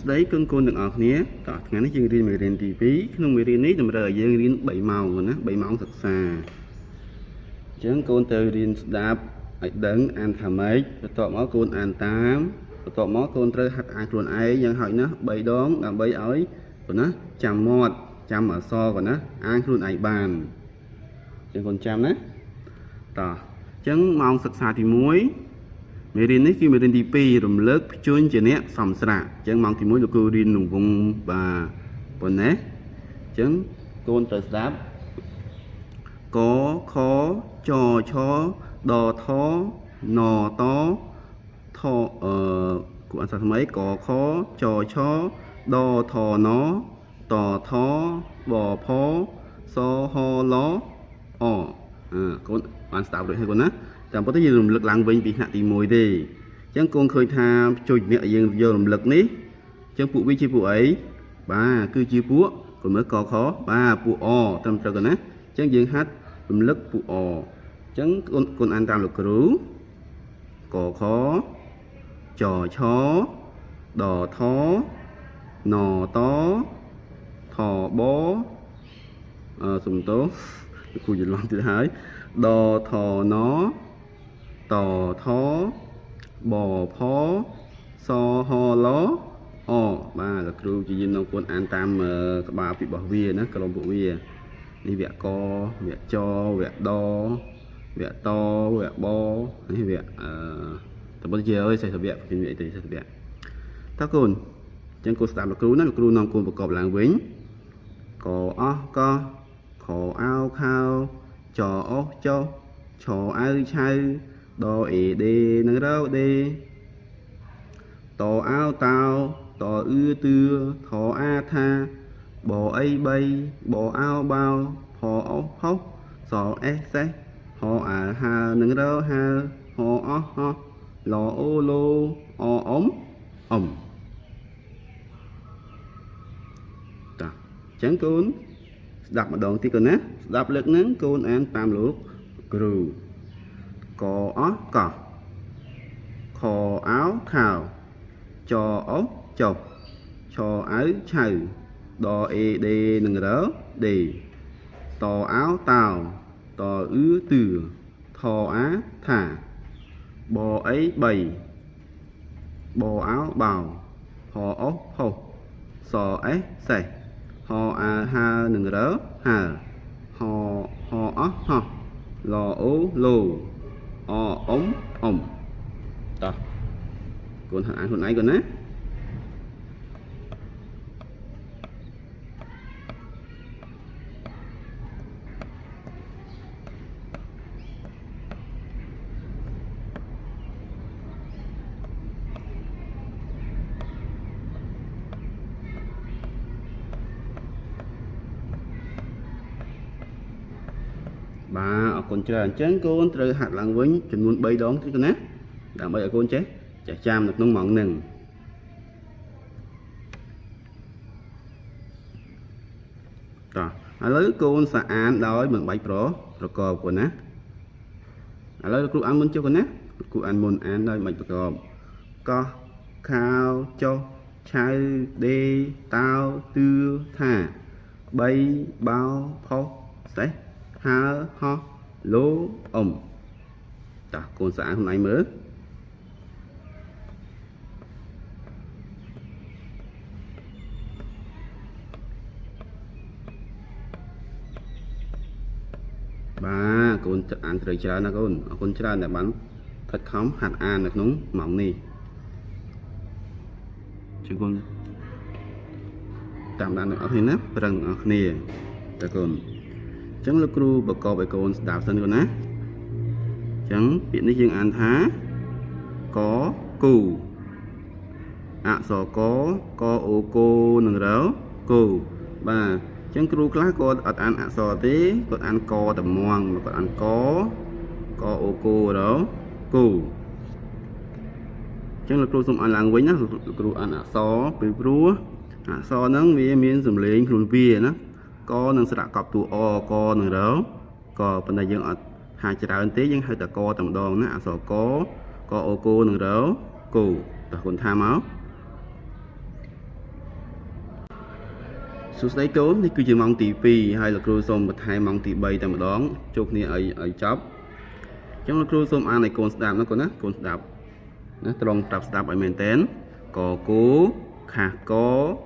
ស្តីគុណគុណទាំងអស់គ្នាតោះថ្ងៃនេះយើងរៀនមេរៀនទី2ក្នុងមេរៀននេះតម្រូវឲ្យយើងរៀន3ម៉ោងណា3ម៉ោងសិក្សាអញ្ចឹងកូនទៅរៀនស្ដាប់ឲ្យដឹងអានថាម៉េចបន្ទាប់មកកូនអានតាមបន្ទាប់មកកូនត្រូវហាត់អានខ្លួនឯងយ៉ាងហោចណាស់3ដងដើម្បីឲ្យប៉ុណ្ណាចាំមាត់ចាំអក្សរប៉ុណ្ណាអានខ្លួនឯងបានអញ្ចឹងកូនចាំណាតោះអញ្ចឹងម៉ោងសិក្សាទី1 មេរៀននេះគឺមេរៀនទី2រំលើកភ្ជួញជាអ្នកសំស្រាក់អញ្ចឹងម៉ោងទី1លោកគ្រូរៀនក្នុងវងបាទប៉ុណ្ណេះអញ្ចឹងកូនត្រូវស្ដាប់កខចឆដថណតថអឺគូអក្សរថ្មីកខចឆដថណតថបផសហលអអឺកូនបានស្ដាប់រួចហើយកូនណា តាមពិតទៅយើងរំលឹកឡើងវិញពីថ្នាក់ទី1ទេអញ្ចឹងកូនឃើញថាជួយអ្នកយើងយករំលឹកនេះអញ្ចឹងពួកវាជាពួកអីបាទគឺជាពួកកុំមើលកខបាទពួកអត្រឹមត្រូវកណាអញ្ចឹងយើងហាត់រំលឹកពួកអអញ្ចឹងកូនកូនអានតាមលោកគ្រូកខចឆដថណតថបអឺសំទោគូច្រឡំទៀតហើយដថណ តថបផសហលអបាទលោកគ្រូជាយាមនៅគួនអានតាមក្បាលពីរបស់វាណាក្រុមពួកវានេះវគ្គកវគ្គចវគ្គដវគ្គតវគ្គបនេះវគ្គអឺតើបើជាអើយសេះវគ្គពីអីទៅសេះវគ្គតើកូនអញ្ចឹងគូស្ដាប់លោកគ្រូណាលោកគ្រូនាំគូនប្រកបឡើងវិញកអស់កខអោខោចអស់ចុះឆអៅឆៅ ដអេដេនឹងរោដេតអោតោតអឺទឿថអាថាបអីបីបអោបោផអោផុសអេសសេះហអាហើនឹងរោហើហអោហោលអូឡូអអ៊ំអ៊ំតាអញ្ចឹងកូនស្ដាប់ម្ដងទៀតកូនណាស្ដាប់លើកហ្នឹងកូនអានតាមលោកគ្រូ កអស់កោះខអោខោចអុសចុះឆអៅឆៅដអេដេនឹងរដេតអោតោតអឺទឿថអាថាបអីបីបអោបោផអុសផុសសអេសសេះហអាហើនឹងរហើហហអោះហោះលអូឡូ អអ៊ំអ៊ំតោះកូនហាត់អានខ្លួនឯងកូនណាបាទអរ គុណច្រើនអញ្ចឹងកូនត្រូវហាត់ឡើងវិញចំនួន3ដងទៀតណាដើម្បីឲ្យកូនចេះចេះចាំនៅក្នុងម៉ោងហ្នឹងតោះឥឡូវកូនសាអានដោយមិនបាច់ប្រប្រកបកូនណាឥឡូវលោកគ្រូអានមុនចុះកូនណាលោកគ្រូអានមុនអានដោយមិនប្រកបកោះខោចុះឆៅដេតោទឿថា3បោផុសសេះហើហោះ ឡូអ៊ំតោះកូនស្អាតខ្លួនឯងមើលបាទកូនអានត្រូវច្រើនណាកូនអរគុណច្រើនដែលបានខិតខំហាត់អាននៅក្នុងម៉ោងនេះជឿកូនតាមដានអ្នកអរគ្នាណាប្រឹងអ្នកគ្នាតើកូន ចឹងលោកគ្រូបកបឲ្យកូនស្ដាប់សិនកូនណាចឹងពាក្យនេះយើងអានថាកគូអក្សរកកអូកូនឹងរគូបាទចឹងគ្រូខ្លះគាត់អត់អានអក្សរទេគាត់អានកតែមងគាត់អានកកអូកូរគូចឹងលោកគ្រូសូមអានឡើងវិញណាលោកគ្រូអានអក្សរពីព្រោះអក្សរហ្នឹងវាមានសំឡេងខ្លួនវាណា កនឹងស្រៈកប់តួអកនឹងរក៏ប៉ុន្តែយើងអត់ហាច្រើនទេយើងហៅតែកតែម្ដងណាអក្សរកកអូគោនឹងរគោតោះគុណថាមកសួស្តីកូននេះគឺជាម៉ោងទី2ហើយលោកគ្រូសូមបន្ថែមម៉ោងទី3តែម្ដងជួបគ្នាឲ្យឲ្យចប់អញ្ចឹងលោកគ្រូសូមអានឲ្យកូនស្ដាប់ណាកូនណាកូនស្ដាប់ណាត្រង់ប្រាប់ស្ដាប់ឲ្យមែនតែនកគូខាកចចាដំណាំចំណីតាខេបបដំបៅកា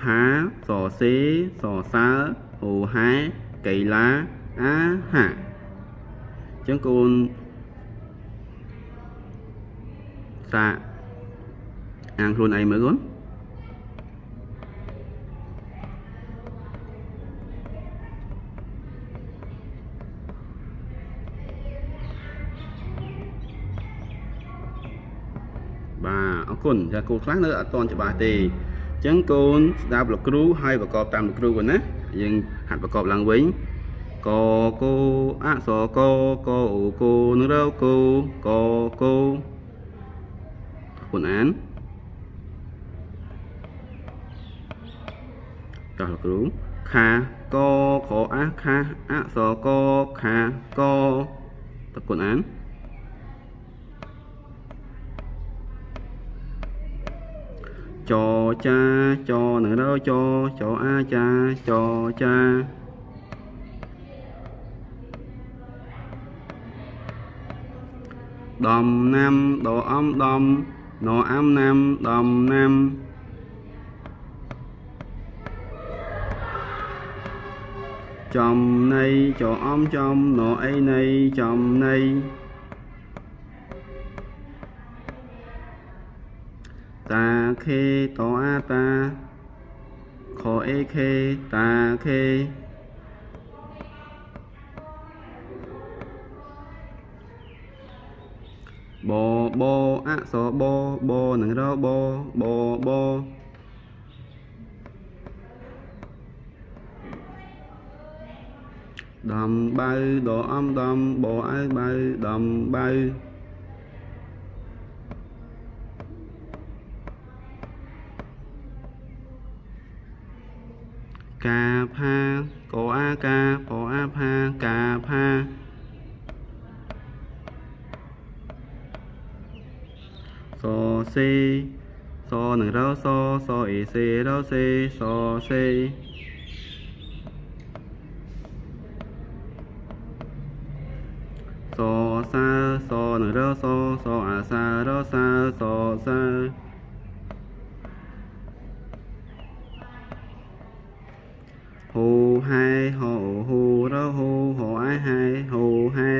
ផាសសេសសើហូហែកៃឡាអាហាអញ្ចឹងកូនសាកអាងខ្លួនឯងមើលកូនបាទ គុណចាគូខ្លះនៅអត់តន់ច្បាស់ទេអញ្ចឹងកូនស្ដាប់លោកគ្រូហើយប្រកបតាមលោកគ្រូកូនណាយើងហាត់ប្រកបឡើងវិញកកូអសកកអូកូនឹងរកូកកូគុណអានតោះលោកគ្រូខាកខអាខាអសកខាកតើគុណអាន ចចាចនឹងរចចអាចាចចាដំណាំដអំដំណអាំណាំដំណាំចំណៃចអំចំណអីណៃចំ ណៃតាខេតអាតាខអេខេតាខេបបអសបបនឹងរបបបដំបៅដអំដំបអៅបៅ កាផាកអាកាបអាផាកាផាសសេសនឹងរសសអេសេរសេសសេសសាសនឹងរសសអាសារសាសសាហូ ហែហូហូរហូហូអាហែហូហែ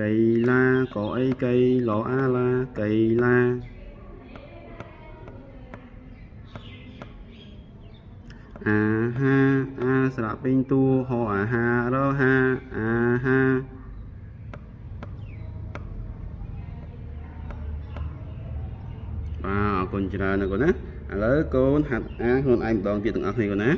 កៃឡាក៏អីកៃឡអាឡាកៃឡាអាហាអាស្រៈពេញតួហោអាហារហា គុណច្រើនណាស់កូនណាឥឡូវកូនហាត់អានខ្លួនឯងម្ដងទៀតទាំងអស់គ្នាកូនណា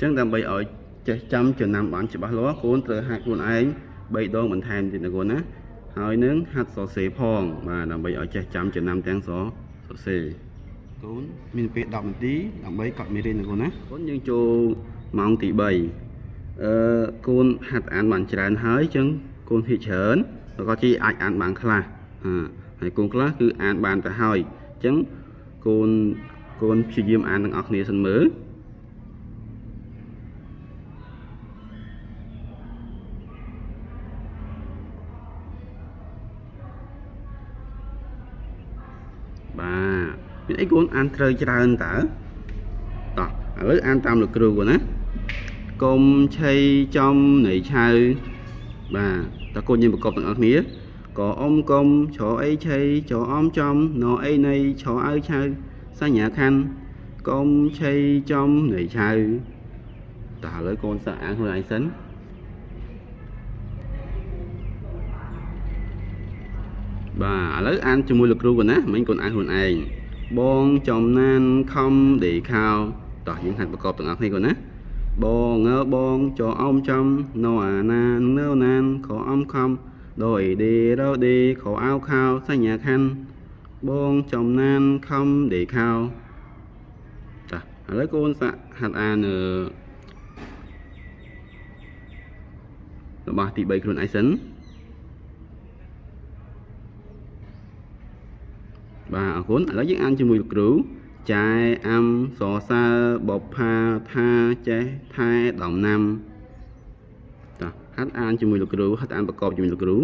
ចឹងដើម្បីឲ្យចេះចាំចំណាំបានច្បាស់លាស់កូនត្រូវហាត់ខ្លួនឯង3ដងបន្ថែមទៀតណាកូនណា ហើយនឹងហាត់សរសេរផង បាទដើម្បីឲ្យចេះចាំចំណាំទាំងសរសរសេរកូនមានពេល10នាទីដើម្បីកត់មេរៀនណាកូនណាកូនយើងចូលម៉ោងទី3អឺកូនហាត់អានបានច្រើនហើយចឹងកូនភាគច្រើនក៏ជីអាចអានបានខ្លះហើយកូនខ្លះគឺអានបានទៅហើយចឹងកូនកូនព្យាយាមអានទាំងអស់គ្នាសិនមើល បាទមានអីកូនអានត្រូវច្រើនតើតោះឥឡូវអានតាមលោកគ្រូកូនណាកុំឆៃចំនៃឆៅបាទតើកូនយើងប្រកបទាំងអស់គ្នាកអ៊ំកុំច្រអីឆៃច្រអមចំណអីនៃច្រអៅឆៅសញ្ញាខណ្ឌកុំឆៃចំនៃឆៅតើឥឡូវកូនសាកអានខ្លួនឯងសិនបាទឥឡូវអានជាមួយលោកគ្រូកូនណាមិញកូនអានខ្លួនឯង បងចំណានខំដេខោតោះយើងហាត់ប្រកបទាំងអស់គ្នាកូនណាបបងងើបងចអមចំណូអាណាននៅណានខអំខំដោយដេរោដេខអោខោសញ្ញាខណ្ឌបងចំណានខំដេខោចាឥឡូវកូនសាក់ហាត់អានអឺរបស់ទី3ខ្លួនឯងសិន បាទអរគុណឥឡូវយើងអានជាមួយលោកគ្រូចាយអាំសរសើរបបផាថាចេះថែដំណាំចាហាត់អានជាមួយលោកគ្រូហាត់អានប្រកបជាមួយលោកគ្រូ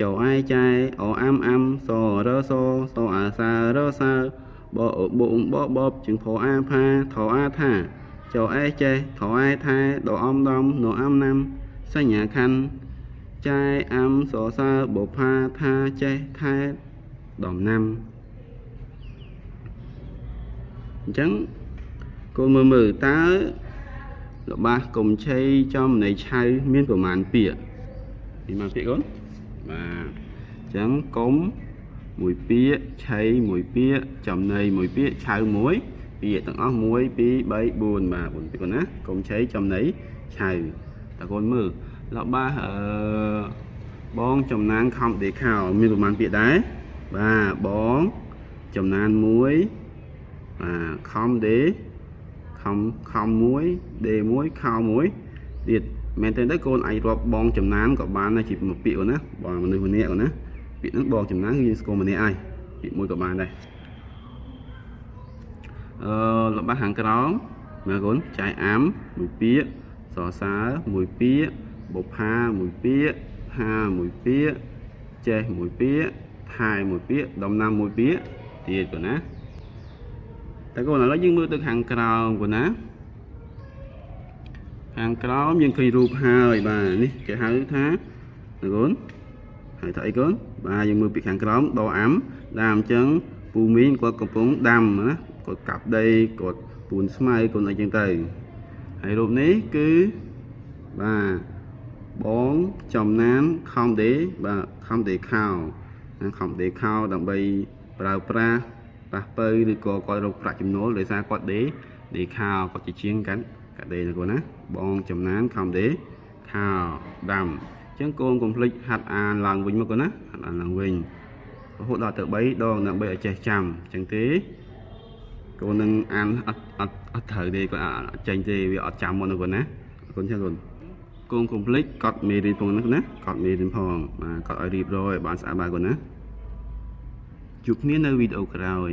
ចអែចែអអាំអាំសរសសអាសារសើបអបងបបបជឹងផអាផាថអាថាចអែចេះថអែថែដអំដំណអាំណាំសញ្ញាខណ្ឌចាយអាំសរសើរបបផាថាចេះថែដំណាំ អញ្ចឹងកូនមើលមើលតើរបស់កុំឆេចំនៃឆៅមានប្រមាណពាក្យមានប្រមាណពាក្យកូនបាទអញ្ចឹងកុំមួយពាក្យឆៃមួយពាក្យចំណីមួយពាក្យឆៅមួយពាក្យទាំងអស់1 2 3 4បាទ4ពាក្យកូនណាកុំឆៃចំណីឆៅតើកូនមើលរបស់អឺបងចំណានខំដេខោមានប្រមាណពាក្យដែរបាទបងចំណាន1 បាទខំដេខំខំមួយដេមួយខោមួយទៀតមែនទេទៅកូនអាចរាប់បងចំណានក៏បានដែរជាមួយពាក្យណាបងមនុស្សម្នាក់ណាពាក្យហ្នឹងបងចំណានគឺយើងស្គាល់ម្នាក់ហើយពាក្យមួយក៏បានដែរអឺរបស់ខាងក្រោមមើលកូនចាយអាំមួយពាក្យសរសើរមួយពាក្យបុផាមួយពាក្យហាមួយពាក្យចេះមួយពាក្យថែមួយពាក្យដំណាំមួយពាក្យទៀតកូនណា តែកូនឥឡូវយើងមើលទៅខាងក្រោមកូនណាខាងក្រោមយើងឃើញរូបហើយបាទនេះគេហៅថាកូនហៅថាអីកូនបាទយើងមើលពីខាងក្រោមដអាំដាមអញ្ចឹងពូមីងគាត់កំពុងដាំណាគាត់កាប់ដីគាត់ពូនស្មៅកូនអីចឹងទៅហើយរូបនេះគឺបាទបងចំណានខំដេបាទខំដេខោខំដេខោដើម្បីប្រើប្រាស់ ប៉ះពៅឬក៏គាត់រកប្រាក់ចំណូលដោយសារគាត់ដេដេខោគាត់ជាជាងកាន់កាដេណាកូនណាបងចំណានខំដេខោដាំអញ្ចឹងកូនកុំភ្លេចហាត់អានឡើងវិញមកកូនណាហាត់អានឡើងវិញរហូតដល់ទៅ3ដងដើម្បីឲ្យចេះចាំអញ្ចឹងទេកូននឹងអានអត់អត់អត់ត្រូវទេគាត់អត់ចេញទេវាអត់ចាំមកណាកូនណាអរគុណច្រើនកូនកូនកុំភ្លេចកត់មេរៀនផងណាកត់មេរៀនផងបាទកត់ឲ្យរៀបរយឲ្យបានស្អាតបាទកូនណាជួបគ្នានៅវីដេអូក្រោយ